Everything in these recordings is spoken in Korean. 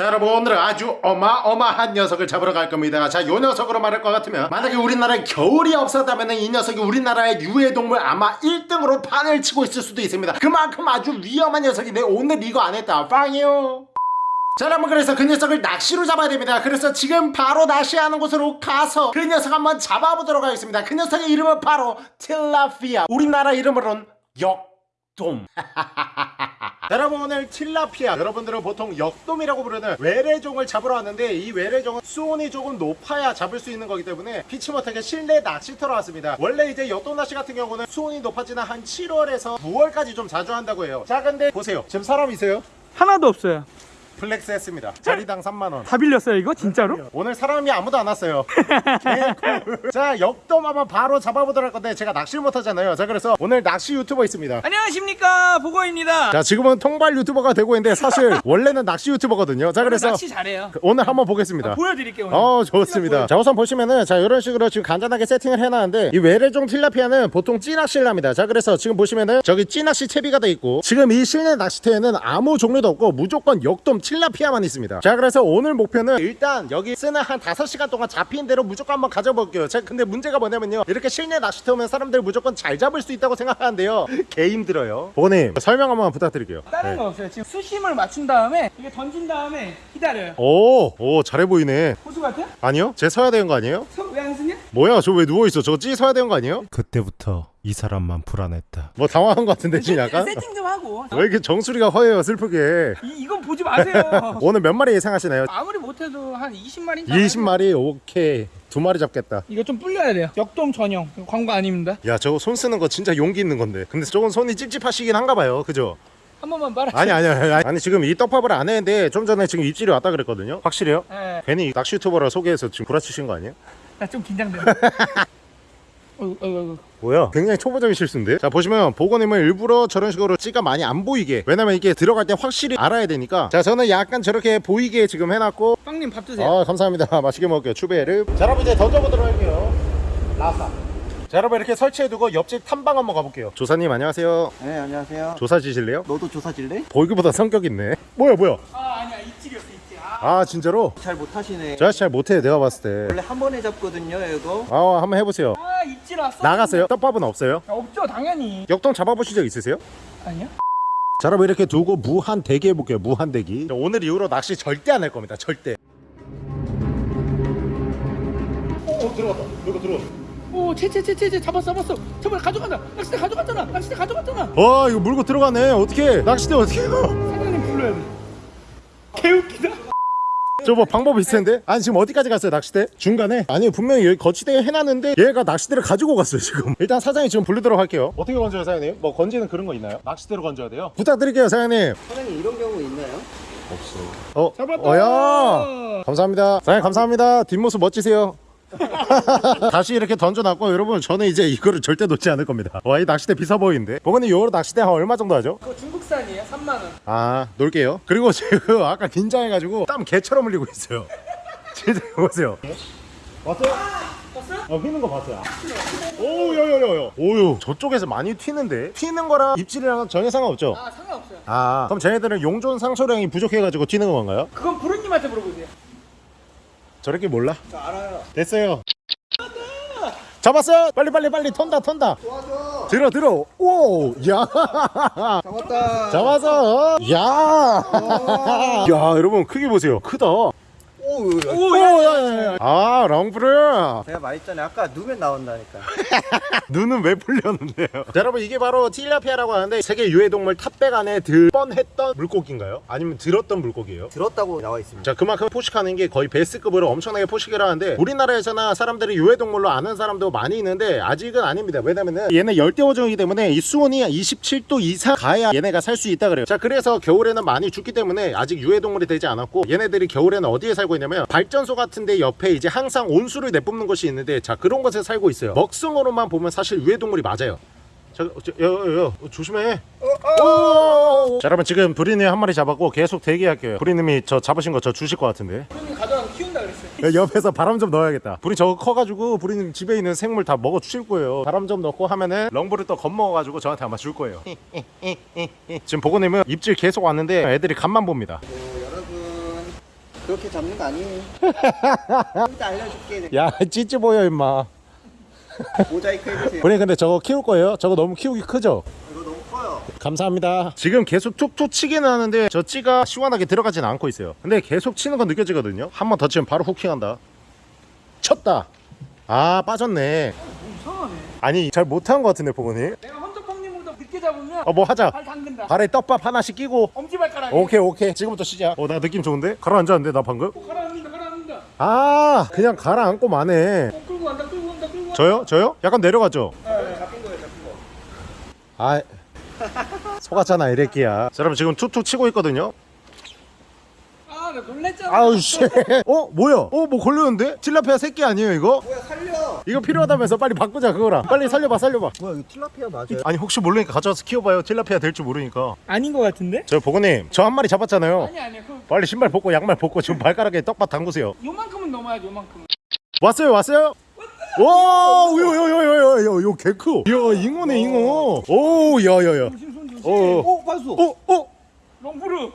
자 여러분 오늘은 아주 어마어마한 녀석을 잡으러 갈 겁니다. 자 요 녀석으로 말할 것 같으면 만약에 우리나라에 겨울이 없었다면 이 녀석이 우리나라의 유해동물 아마 1등으로 판을 치고 있을 수도 있습니다. 그만큼 아주 위험한 녀석인데 오늘 이거 안 했다. 빵이요. 자 여러분 그래서 그 녀석을 낚시로 잡아야 됩니다. 그래서 지금 바로 낚시하는 곳으로 가서 그 녀석 한번 잡아보도록 하겠습니다. 그 녀석의 이름은 바로 틸라피아. 우리나라 이름으로는 역 돔 여러분 오늘 틸라피아 여러분들은 보통 역돔이라고 부르는 외래종을 잡으러 왔는데 이 외래종은 수온이 조금 높아야 잡을 수 있는 거기 때문에 피치 못하게 실내 낚시터로 왔습니다 원래 이제 역돔 낚시 같은 경우는 수온이 높아지는 한 7월에서 9월까지 좀 자주 한다고 해요 자 근데 보세요 지금 사람 있어요? 하나도 없어요. flex 했습니다. 자리당 3만원. 다 빌렸어요 이거? 진짜로? 오늘 사람이 아무도 안 왔어요. 자 역돔 한번 바로 잡아보도록 할 건데 제가 낚시를 못하잖아요. 자 그래서 오늘 낚시 유튜버 있습니다. 안녕하십니까 보고입니다. 자 지금은 통발 유튜버가 되고 있는데 사실 원래는 낚시 유튜버거든요. 자 그래서 낚시 잘해요. 오늘 한번 보겠습니다. 보여드릴게요 오늘. 어 좋습니다. 자 우선 보시면은 자 이런 식으로 지금 간단하게 세팅을 해놨는데 이 외래종 틸라피아는 보통 찌낚시를 합니다. 자 그래서 지금 보시면은 저기 찌낚시 채비가 돼 있고 지금 이 실내 낚시터에는 아무 종류도 없고 무조건 역돔 틸라피아만 있습니다 자 그래서 오늘 목표는 일단 여기 쓰는 한 5시간 동안 잡힌 대로 무조건 한번 가져볼게요 자 근데 문제가 뭐냐면요 이렇게 실내 낚시터 오면 사람들 무조건 잘 잡을 수 있다고 생각하는데요 개 힘들어요 보님 설명 한번 부탁드릴게요 다른 네. 거 없어요. 지금 수심을 맞춘 다음에 이게 던진 다음에 기다려요. 오, 오 잘해 보이네 호수 같아? 아니요? 제 서야 되는 거 아니에요? 왜안 쓰냐? 뭐야 저 왜 누워있어 저거 찌 서야 되는 거 아니에요? 그때부터 이 사람만 불안했다. 뭐 당황한 것 같은데 지금 약간? 세팅 좀 하고. 왜 이렇게 정수리가 허해요 슬프게 이, 이건 보지 마세요. 오늘 몇 마리 예상하시나요? 아무리 못해도 한 20마리. 20마리 오케이 두 마리 잡겠다 이거 좀 불려야 돼요. 역돔 전용. 광고 아닙니다. 야 저거 손 쓰는 거 진짜 용기 있는 건데 근데 저건 손이 찝찝하시긴 한가 봐요 그죠? 한 번만 빨아. 아니 아니 아니 아니 지금 이 떡밥을 안 했는데 좀 전에 지금 입질이 왔다 그랬거든요 확실해요? 예. 괜히 낚시 유튜버라 소개해서 지금 구라치신 거 아니에요? 나 좀 긴장돼. 어이구, 어이구, 어이구. 뭐야? 굉장히 초보적인 실수인데? 자 보시면 보건님은 일부러 저런 식으로 찌가 많이 안 보이게. 왜냐면 이게 들어갈 때 확실히 알아야 되니까. 자 저는 약간 저렇게 보이게 지금 해놨고. 빵님 밥 드세요. 아 감사합니다. 맛있게 먹을게요. 추베르 자 여러분 이제 던져보도록 할게요. 라사. 자 여러분 이렇게 설치해두고 옆집 탐방 한번 가볼게요. 조사님 안녕하세요. 네 안녕하세요. 조사 지실래요? 너도 조사 질래? 보이기보다 성격 있네. 뭐야 뭐야? 아 아. 아 진짜로? 잘 못하시네 저 아저씨 잘 못해 내가 봤을 때 원래 한 번에 잡거든요 이거 아 한번 해보세요 아 입질 왔어. 나갔어요? 떡밥은 없어요? 아, 없죠 당연히. 역동 잡아보신 적 있으세요? 아니야? 자 여러분 이렇게 두고 무한 대기 해볼게요 무한 대기 오늘 이후로 낚시 절대 안 할 겁니다 절대 오, 오 들어갔다 이거 들어갔다 오, 채채채채채 잡았어, 잡았어. 잡아 가져간다. 낚싯대 가져갔잖아. 낚싯대 가져갔잖아. 와 이거 물고 들어가네 어떻게 낚시대 어떻게 해요 사장님 불러야 돼. 개웃기다. 저뭐 방법 있을 텐데 아니 지금 어디까지 갔어요 낚시대? 중간에? 아니 분명히 여기 거치대 해놨는데 얘가 낚시대를 가지고 갔어요 지금 일단 사장님 지금 부르도록 할게요 어떻게 건져요 사장님? 뭐 건지는 그런 거 있나요? 낚시대로 건져야 돼요? 부탁드릴게요 사장님 사장님 이런 경우 있나요? 어? 잡았다. 어야 감사합니다 사장님 감사합니다 뒷모습 멋지세요 다시 이렇게 던져놨고 여러분 저는 이제 이거를 절대 놓지 않을 겁니다 와 이 낚시대 비싸 보이는데 보건님 요거 낚시대 한 얼마 정도 하죠? 그거 중국산이에요. 3만 원. 아 놀게요 그리고 지금 아까 긴장해가지고 땀 개처럼 흘리고 있어요 진짜 보세요 왔어요? 봤어요? 어 휘는 거 봤어요 오우 여여여여 오유 저쪽에서 많이 튀는데 튀는 거랑 입질이랑 전혀 상관없죠? 아, 상관없어요. 아 그럼 쟤네들은 용존 상소량이 부족해가지고 튀는 건가요? 그건 부르님한테 물어보세요. 저렇게 몰라? 저 알아요 됐어요 잡았어요 빨리 빨리 빨리 턴다 턴다 도와줘 들어 들어. 오야. 잡았다. 잡아서 야야 여러분 크기 보세요. 크다 오 오야야야 아 랑브르 제가 말했잖아요. 아까 누면 나온다니까. 눈은 왜 풀렸는데요? 자, 여러분 이게 바로 틸라피아라고 하는데 세계 유해동물 탑백 안에 들 뻔했던 물고기인가요? 아니면 들었던 물고기예요? 들었다고 나와 있습니다. 자 그만큼 포식하는 게 거의 베스급으로 엄청나게 포식을 하는데 우리나라에서나 사람들이 유해동물로 아는 사람도 많이 있는데 아직은 아닙니다. 왜냐면은 얘네 열대어종이기 때문에 이 수온이 27도 이상 가야 얘네가 살 수 있다 그래요. 자 그래서 겨울에는 많이 죽기 때문에 아직 유해동물이 되지 않았고 얘네들이 겨울에는 어디에 살고 있 냐면 발전소 같은데 옆에 이제 항상 온수를 내뿜는 곳이 있는데 자 그런 곳에 살고 있어요 먹성으로만 보면 사실 유해동물이 맞아요 자, 저, 여, 여, 여, 조심해. 오! 자, 여러분 지금 브리님 한 마리 잡았고 계속 대기할게요. 브리님이 저 잡으신 거 저 주실 것 같은데. 부르님 가져가서 키운다 그랬어요. 옆에서 바람 좀 넣어야겠다. 브리 저거 커가지고 브리님 집에 있는 생물 다 먹어 주실 거예요. 바람 좀 넣고 하면은 렁브를 또 겁먹어가지고 저한테 아마 줄 거예요. 지금 보고님은 입질 계속 왔는데 애들이 간만 봅니다. 오, 여러분 그렇게 잡는 거 아니에요. 일단 알려줄게. 야 찌찌 보여 임마 모자이크 해주세요. 본인 근데 저거 키울 거예요? 저거 너무 키우기 크죠? 이거 너무 커요. 감사합니다 지금 계속 툭툭 치기는 하는데 저 찌가 시원하게 들어가진 않고 있어요 근데 계속 치는 건 느껴지거든요 한 번 더 치면 바로 후킹한다 쳤다 아 빠졌네 이상하네 아니 잘 못한 것 같은데 보고니 잡으면 어 뭐 하자 발 당근다 발에 떡밥 하나씩 끼고 엄지발가락에 오케이 오케이 지금부터 시작 어 나 느낌 좋은데? 가라앉았는데 나 방금? 어, 가라앉는다 가라앉는다 아 그냥 가라앉고 마네 어, 끌고 간다 끌고 간다 끌고 간다 저요? 저요? 약간 내려가죠? 잡힌 거예요, 잡힌 거. 아 속았잖아 이래끼야 자 여러분 지금 툭툭 치고 있거든요 아나 놀랬잖아 아우 씨 어? 뭐야? 어 뭐 걸렸는데? 틸라피아 새끼 아니에요 이거? 뭐야 살려. 이거 필요하다면서 빨리 바꾸자 그거랑 빨리 살려봐 살려봐 뭐야 이거 틸라피아 맞아요? 아니 혹시 모르니까 가져와서 키워봐요 틸라피아 될 줄 모르니까 아닌 것 같은데? 저 보고님 저 한 마리 잡았잖아요 아니 아니야 그 빨리 신발 벗고 양말 벗고 지금 발가락에 떡밥 담그세요 요만큼은 넘어야지 요만큼은 왔어요 왔어요? 와, 요요요요요요 요 개크. 야, 잉어네 잉어. 오, 야야야. 어, 어. 오 봤어. 어, 어. 롱푸르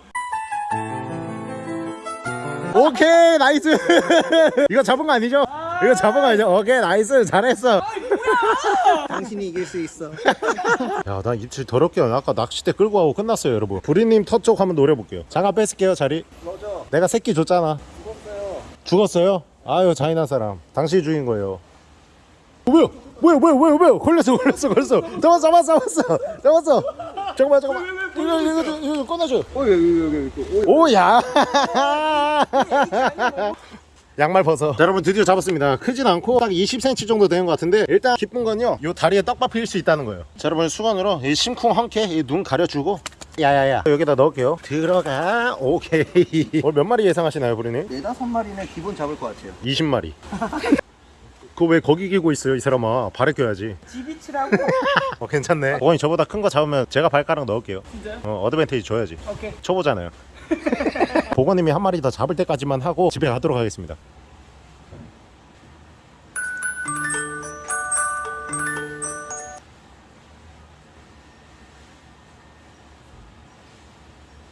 오케이, 나이스. 이거 잡은 거 아니죠? 이거 잡은 거 아니죠? 오케이, 나이스. 잘했어. 당신이 이길 수 있어. 야, 나 입질 더럽게 안 아까 낚싯대 끌고 가고 끝났어요, 여러분. 부리님 터 쪽 한번 노려볼게요. 잠깐 뺏을게요, 자리. 맞아. 내가 새끼 줬잖아. 죽었어요. 죽었어요? 아유, 잔인한 사람. 당신이 죽인 거예요. 어, 뭐야? 뭐야, 뭐야, 뭐야, 뭐야? 걸렸어, 걸렸어, 걸렸어. 잡았어, 잡았어, 잡았어. 잡았어. 잠깐만, 잠깐만. 이거, 이거, 이거, 꺼내줘. 어 여기 여기 여기 여기. 오, 오야. 양말 벗어. 자, 여러분 드디어 잡았습니다. 크진 않고 딱 20cm 정도 되는 것 같은데 일단 기쁜 건요 요 다리에 떡밥 필수 있다는 거예요. 자 여러분 수건으로 이 심쿵 이눈 가려주고. 야야야. 여기다 넣을게요. 들어가. 오케이. 오늘 몇 마리 예상하시나요 부리님? 네다섯 마리는 기본 잡을 것 같아요. 20마리 그거 왜 거기 기고 있어요 이 사람아 발에 껴야지 지비치라고 어 괜찮네 어머니 저보다 큰 거 잡으면 제가 발가락 넣을게요 진짜요? 어 어드밴테이지 줘야지 오케이 초보잖아요. 보건님이 한 마리 더 잡을 때까지만 하고 집에 가도록 하겠습니다.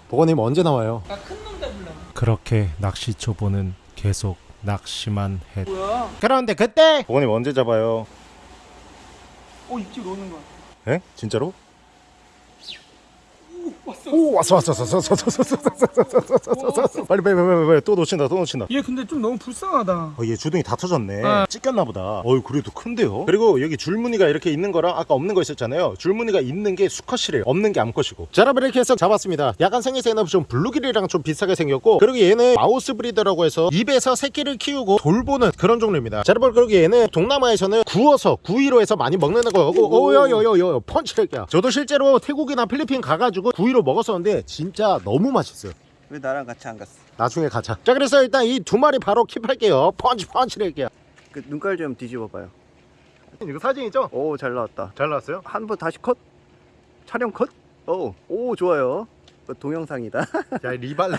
보건님 언제 나와요? 나 큰 놈 잡으려고 그렇게 낚시 초보는 계속 낚시만 했. 뭐야 그런데 그때 보건님 언제 잡아요? 어 입질 오는 거야 에? 진짜로? 오 왔어 오 왔어 왔어 왔어 왔어 왔어 왔어 왔어 왔어 왔어 왔어 왔어 빨리 빨리 빨리 빨리 또 놓친다 또 놓친다 얘 근데 좀 너무 불쌍하다 어, 얘 주둥이 다 터졌네. 어. 찢겼나 보다. 어이 그래도 큰데요. 그리고 여기 줄무늬가 이렇게 있는 거랑 아까 없는 거 있었잖아요. 줄무늬가 있는 게 수컷이래요. 없는 게 암컷이고. 자, 여러분 이렇게 해서 잡았습니다. 약간 생김새는 좀 블루길이랑 좀 비슷하게 생겼고 그리고 얘는 mouth breeder라고 해서 입에서 새끼를 키우고 돌보는 그런 종류입니다. 자, 여러분 그리고 얘는 동남아에서는 구워서 구이로 해서 많이 먹는 거고 오여여여여 펀치렉이야. 저도 실제로 태국이나 필리핀 가가지고 구이로 먹 었었는데 진짜 너무 맛있어요. 왜 나랑 같이 안 갔어? 나중에 가자. 자, 그래서 일단 이 두 마리 바로 keep할게요. 펀치 펀치렉이야. 그 눈깔 좀 뒤집어 봐요. 이거 사진이죠? 오 잘 나왔다. 잘 나왔어요? 한 번 다시 컷. 촬영 컷. 오, 오 좋아요. 그 동영상이다. 야 리발레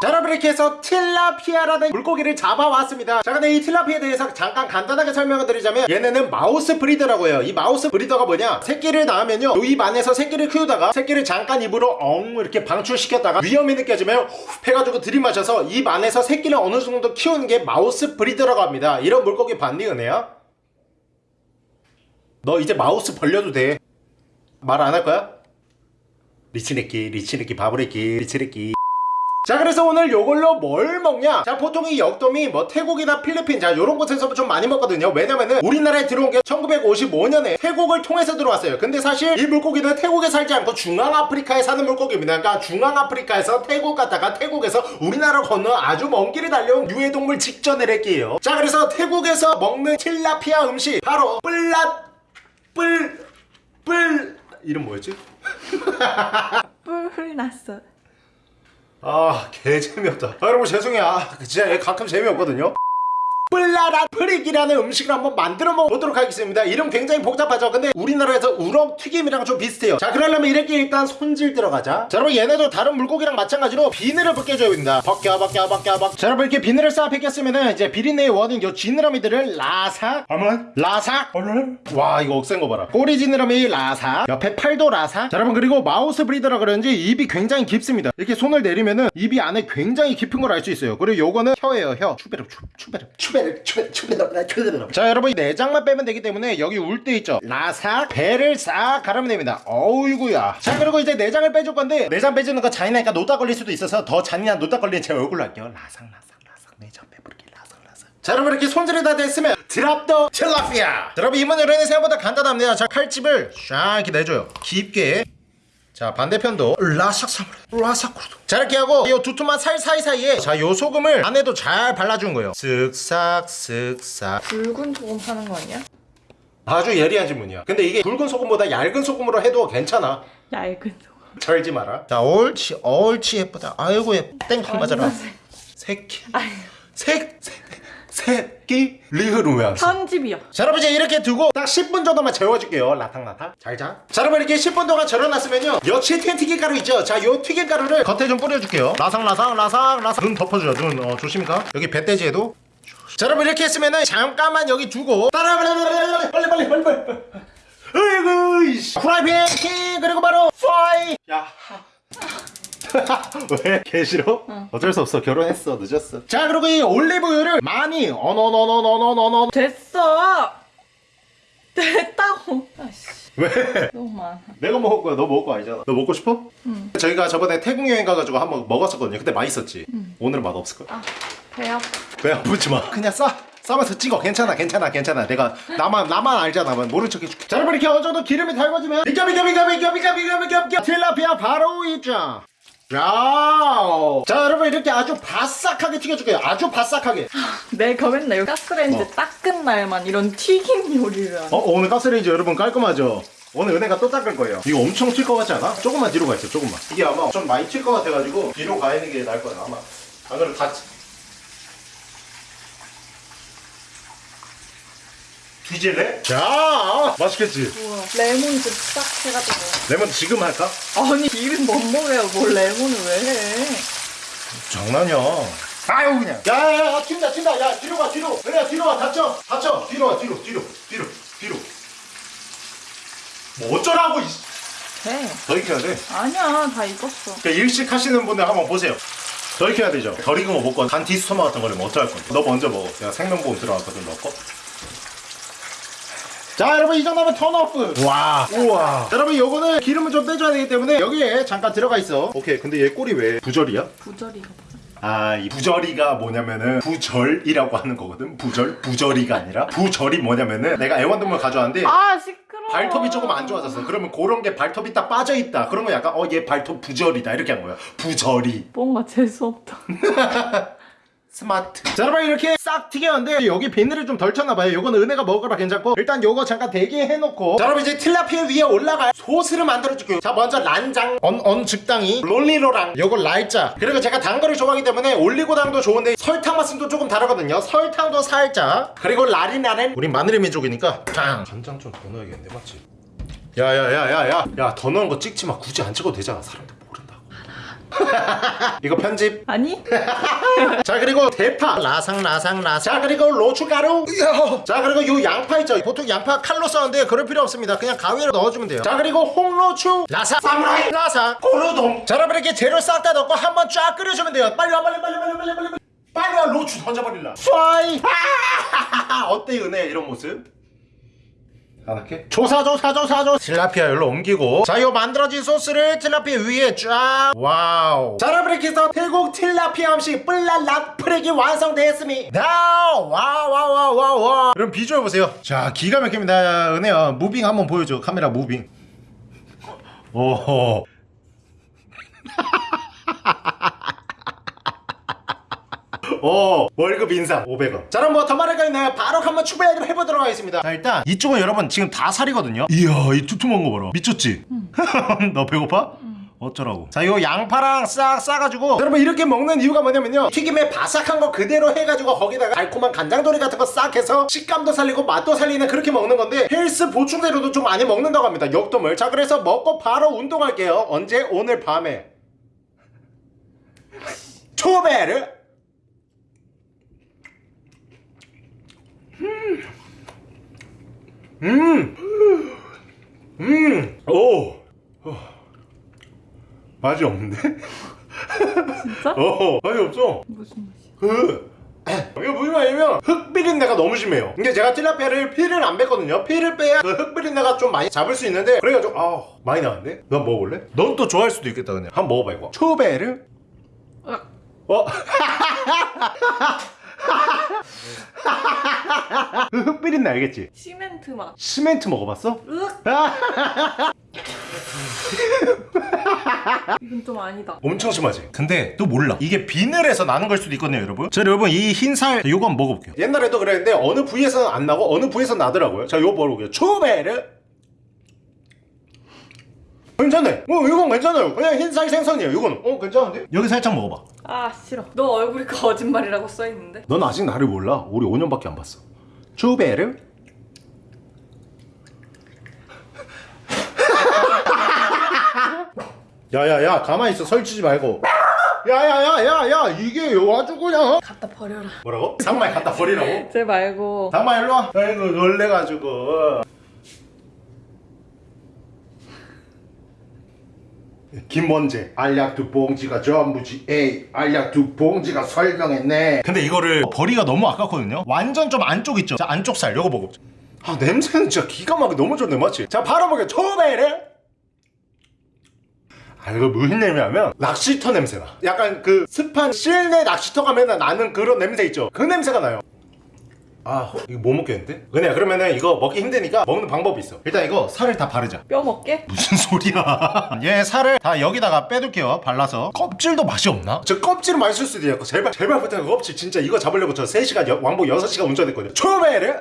자 여러분 이렇게 해서 틸라피아라는 물고기를 잡아왔습니다. 자 근데 이 틸라피아에 대해서 잠깐 간단하게 설명을 드리자면 얘네는 mouth breeder라고 해요. 이 mouth breeder가 뭐냐? 새끼를 낳으면요. 요입 안에서 새끼를 키우다가 새끼를 잠깐 입으로 엉 이렇게 방출시켰다가 위험이 느껴지면 후 해가지고 들이마셔서 입 안에서 새끼를 어느 정도 키우는 게 mouth breeder라고 합니다. 이런 물고기 봤니 은혜야? 너 이제 mouth 벌려도 돼. 말 안 할 거야? 리치네끼 리치네끼 바보레끼 리치네끼 자 그래서 오늘 요걸로 뭘 먹냐? 자 보통 이 역돔이 뭐 태국이나 필리핀 자 요런 곳에서 좀 많이 먹거든요. 왜냐면은 우리나라에 들어온 게 1955년에 태국을 통해서 들어왔어요. 근데 사실 이 물고기는 태국에 살지 않고 중앙아프리카에 사는 물고기입니다. 그러니까 중앙아프리카에서 태국 갔다가 태국에서 우리나라 건너 아주 먼 길을 달려온 유해동물 직전의 래끼예요. 자 그래서 태국에서 먹는 틸라피아 음식 바로 뿔랏 뿔 뿔 이름 뭐였지? 뿔 났어. 아, 개 재미없다. 아, 여러분 죄송해요. 아, 진짜 얘 가끔 재미없거든요. 뿔랏 플라라 프릭이라는 음식을 한번 만들어 먹어보도록 하겠습니다. 이름 굉장히 복잡하죠? 근데 우리나라에서 우럭 튀김이랑 좀 비슷해요. 자 그러려면 이렇게 일단 손질 들어가자. 자 여러분 얘네도 다른 물고기랑 마찬가지로 비늘을 벗겨줘야 됩니다. 벗겨 벗겨 벗겨 벗겨. 자 여러분 이렇게 비늘을 싹 벗겼으면은 이제 비린내의 원인 요 지느러미들을 라삭 아만 라삭. 얼른 와 이거 억센 거 봐라. 꼬리 지느러미 라삭. 옆에 팔도 라삭. 자 여러분 그리고 mouth breeder라 그런지 입이 굉장히 깊습니다. 이렇게 손을 내리면은 입이 안에 굉장히 깊은 걸 알 수 있어요. 그리고 요거는 혀예요 혀. 추베르 추, 추베르 추베르 자 여러분 이 내장만 빼면 되기 때문에 여기 울 때 있죠? 라삭 배를 싹 가르면 됩니다. 어우이구야. 자 그리고 이제 내장을 빼줄 건데 내장 빼주는 거 잔인하니까 노딱 걸릴 수도 있어서 더 잔인한 노딱 걸리는 제 얼굴로 할게요. 라삭 라삭 라삭 내장 빼버리기 라삭 라삭 자 여러분 이렇게 손질이 다 됐으면 drop the 틸라피아. 자, 여러분 이번 요리는 생각보다 간단합니다. 자 칼집을 쫙 이렇게 내줘요. 깊게 자 반대편도 라삭사물 라삭구르도. 자 이렇게 하고 이 두툼한 살 사이사이에 자 요 소금을 안에도 잘 발라준 거예요. 쓱싹 쓱싹 붉은 소금 하는 거 아니야? 아주 예리한 질문이야. 근데 이게 굵은 소금보다 얇은 소금으로 해도 괜찮아. 얇은 소금. 절지 마라. 자 옳지 옳지 예쁘다. 아이고 예쁘 땡깡 맞아라. 새끼. 아유, 새 새- 새끼 써? 편집이야. 자 여러분 이제 이렇게 두고 딱 10분 정도만 재워줄게요. 라탕라탕. 잘자. 자 여러분 이렇게 10분 동안 절여놨으면요. 여치에 튀긴 튀김가루 있죠? 자요 튀김가루를 겉에 좀 뿌려줄게요. 라상 라상 라상 라상. 눈 덮어줘요 눈. 어, 조심히가. 여기 배돼지에도. 자 여러분 이렇게 했으면은 잠깐만 여기 두고. 따라 빨리 빨리 빨리 빨리 빨리 빨리. 아이고 이씨. 프라이팬 키 그리고 바로 파이. 야 왜? 개 싫어? 응. 어쩔 수 없어. 결혼했어. 늦었어. 자 그리고 이 올리브유를 많이 어너너너너너너너 됐어. 됐다고. 아씨. 왜? 너무 많아. 내가 먹을 거야. 너 먹을 거 아니잖아. 너 먹고 싶어? 응. 저희가 저번에 태국 여행 가가지고 한번 먹었었거든요. 근데 맛있었지? 응. 오늘은 맛없을 거야. 아배 아파 배 아프지 마. 그냥 싸 싸면서 찍어. 괜찮아 괜찮아 괜찮아. 내가 나만 나만 알잖아. 모른 척 해줄게. 자 여러분 이렇게 어느 정도 기름이 달궈지면 비켜 비켜 비켜 비켜 비켜 비켜 비켜. 틸라피아 바로 있자. 야우. 자 여러분 이렇게 아주 바싹하게 튀겨줄게요 아주 바싹하게 내가 맨날 가스레인지 뭐? 닦은 날만 이런 튀김 요리를 하네. 어 오늘 가스레인지 여러분 깔끔하죠? 오늘 은혜가 또 닦을 거예요 이거 엄청 튈 것 같지 않아? 조금만 뒤로 가 있어 조금만 이게 아마 좀 많이 튈 것 같아가지고 뒤로 가 있는 게 나을 거야 아마 안 그러면 다 뒤질래? 자 맛있겠지? 우와, 레몬즙 싹 해가지고. 레몬 지금 할까? 아니, 기름 멍멍해요. 뭘 레몬을 왜 해? 장난이야 아유 그냥 야야야 튄다 튄다 야 뒤로 가 뒤로 은혜야 뒤로 와 닫혀 닫혀 뒤로 와 뒤로 뒤로 뒤로 뒤로 뭐 어쩌라고 이씨. 돼. 더 익혀야 돼 아니야, 다 익었어. 그 일식 하시는 분들 한번 보세요. 더 익혀야 되죠. 덜 익은 거 먹고 간 디스토마 같은 거를 어떡할 건데. 너 먼저 먹어. 내가 생명보험 들어갔거든, 너 거. 자 여러분 이 정도면 turn off. 와. 우와. 자, 여러분 요거는 기름을 좀 빼줘야 되기 때문에 여기에 잠깐 들어가 있어. 오케이 근데 얘 꼴이 왜 부절이야? 부절이가? 아 이 부절이가 뭐냐면은 부절이라고 하는 거거든? 부절? 부절이가 아니라? 부절이 뭐냐면은 내가 애완동물 가져왔는데 아, 시끄러워. 발톱이 조금 안 좋아졌어. 그러면 그런 게 발톱이 딱 빠져 있다. 그러면 약간 어 얘 발톱 부절이다. 이렇게 한 거야. 부절이. 뭔가 재수 없다. 스마트. 자 여러분 이렇게 싹 튀겼는데 여기 비늘을 좀 덜 쳤나봐요. 요거는 은혜가 먹으라 괜찮고. 일단 요거 잠깐 대기해놓고. 자 여러분 이제 틸라피아 위에 올라갈 소스를 만들어줄게요. 자 먼저 란장. 언, 언 즉당이. 롤리로랑. 요거 라이자 그리고 제가 단 거를 좋아하기 때문에 올리고당도 좋은데 설탕 맛은 또 조금 다르거든요. 설탕도 살짝. 그리고 라리나는 우린 마늘의 민족이니까. 짱 간장 좀 더 넣어야겠는데 맞지? 야야야야야. 야 더 넣은 거 찍지 마. 굳이 안 찍어도 되잖아 사람들 이거 편집? 아니? 자 그리고 대파. 라상 라상 라상. 자 그리고 로추가루. 자 그리고 요 양파 있죠? 보통 양파 칼로 써는데 그럴 필요 없습니다. 그냥 가위로 넣어주면 돼요. 자 그리고 홍로추. 라사 사무라이. 라사 고루동 자 여러분 이렇게 재료 싹 다 넣고 한번 쫙 끓여주면 돼요. 빨리 와 빨리 빨리 빨리 빨리 빨리 빨리. 빨리 와 로추 던져버릴라. 쏴이. 어때 은혜? 이런 모습? 안 할게. 조사 조사 조사 조사 틸라피아 열로 옮기고. 자 요 만들어진 소스를 틸라피아 위에 쫙. wow. 자 여러분 이렇게 해서 태국 틸라피아 음식 뿔랄라 프렉이 완성되었습니다. 와와와와와 그럼 비주얼 보세요. 자 기가 막힙니다. 은혜야 moving 한번 보여줘. 카메라 moving. 오호 오 월급 인상 500원 자 그럼 뭐 더 말할 거 있나요? 바로 한번 추배를 해보도록 하겠습니다. 자 일단 이쪽은 여러분 지금 다 살이거든요. 이야 이 두툼한 거 봐라. 미쳤지? 너 배고파? 어쩌라고. 자 요 양파랑 싹 싸가지고. 여러분 이렇게 먹는 이유가 뭐냐면요. 튀김에 바삭한 거 그대로 해가지고 거기다가 달콤한 간장돌이 같은 거 싹 해서 식감도 살리고 맛도 살리는 그렇게 먹는 건데 헬스 보충제로도 좀 많이 먹는다고 합니다. 역돔을 자 그래서 먹고 바로 운동할게요. 언제? 오늘 밤에. 초베르 음. 음. 오. 어. 맛이 없는데? 진짜? 어. 맛이 없어. 무슨 맛이야? 그 이게 무슨 말이냐면 흙 비린내가 너무 심해요 이게 제가 틸라피아를 피를 안 뺐거든요 피를 빼야 그 흙 비린내가 좀 많이 잡을 수 있는데 그래가지고 아 많이 나는데? 넌 먹어볼래? 넌 또 좋아할 수도 있겠다 그냥 한번 먹어봐 이거 초베르 으악. 어? 그흙 비린내 알겠지? 시멘트 맛. 시멘트 먹어봤어? 으악. 이건 좀 아니다. 엄청 심하지? 근데 또 몰라 이게 비늘에서 나는 걸 수도 있거든요 여러분 자 여러분 이 흰살 요거 한번 먹어볼게요 옛날에도 그랬는데 어느 부위에서는 안 나고 어느 부위에서 나더라고요 자 요거 먹어볼게요 초베르 괜찮네 어 이건 괜찮아요 그냥 흰살 생선이에요 이거는 어 괜찮은데? 여기 살짝 먹어봐 아 싫어. 너 얼굴이 거짓말이라고 써 있는데. 넌 아직 나를 몰라 우리 5년밖에 안 봤어 초베르 야야야 가만히 있어 설치지 말고 야야야야야 이게 아주 그냥 갖다 버려라. 뭐라고? 상마에 갖다 버리라고? 쟤 말고. 상마 일로 와 아이고 놀래가지고 김원재 알약 두 봉지가 전부지 에이 알약 두 봉지가 설명했네. 근데 이거를 버리가 너무 아깝거든요. 완전 좀 안쪽 있죠? 자 안쪽 살 요거 먹어보자. 아 냄새는 진짜 기가 막히게 너무 좋네 맞지? 자 바로 먹여 초베레! 아 이거 무슨 냄새냐면 낚시터 냄새나 약간 그 습한 실내 낚시터 가면 나는 그런 냄새 있죠? 그 냄새가 나요 아 이거 못 먹겠는데? 은혜야 그러면은 이거 먹기 힘드니까 먹는 방법이 있어. 일단 이거 살을 다 바르자. 뼈 먹게? 무슨 소리야? 얘 살을 다 여기다가 빼둘게요 발라서. 껍질도 맛이 없나? 저 껍질은 맛있을 수도 있고 제발 제발 부탁 껍질 진짜 이거 잡으려고 저 3시간 여- 왕복 6시간 운전했거든요. 초베르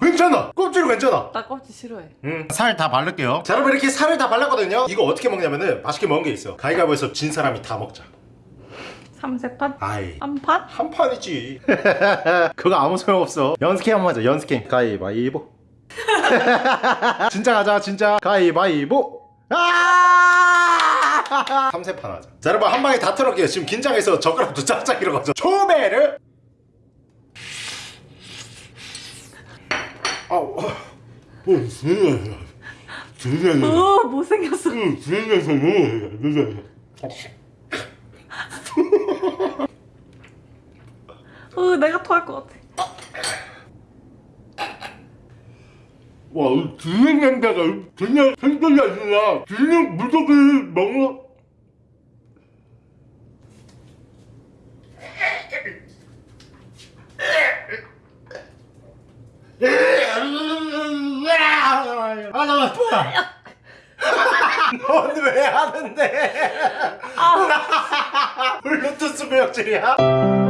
괜찮아. 껍질 괜찮아. 나 껍질 싫어해. 음, 살 다 바를게요. 자 여러분 이렇게 살을 다 발랐거든요. 이거 어떻게 먹냐면은 맛있게 먹은 게 있어. 가위가위보에서 진 사람이 다 먹자 삼세판? 아이 한 판? 한 판이지. 그거 아무 소용없어. 연습게임 한번 하자 연습게임 가위바위보. 진짜 가자 진짜. 가위바위보. 아! 삼세판 하자. 자 여러분 한 방에 다 털을게요. 지금 긴장해서 젓가락도 짝짝 이러거든 초베르 아우 어, 진짜 진짜 어 못생겼어. 어 내가 토할 것 같아. 와, 주는 냄새가 그냥 생선이 아니라 그냥 무조건 먹는 아, 나 아파. 넌 왜 하는데? 블루투스 구역질이야?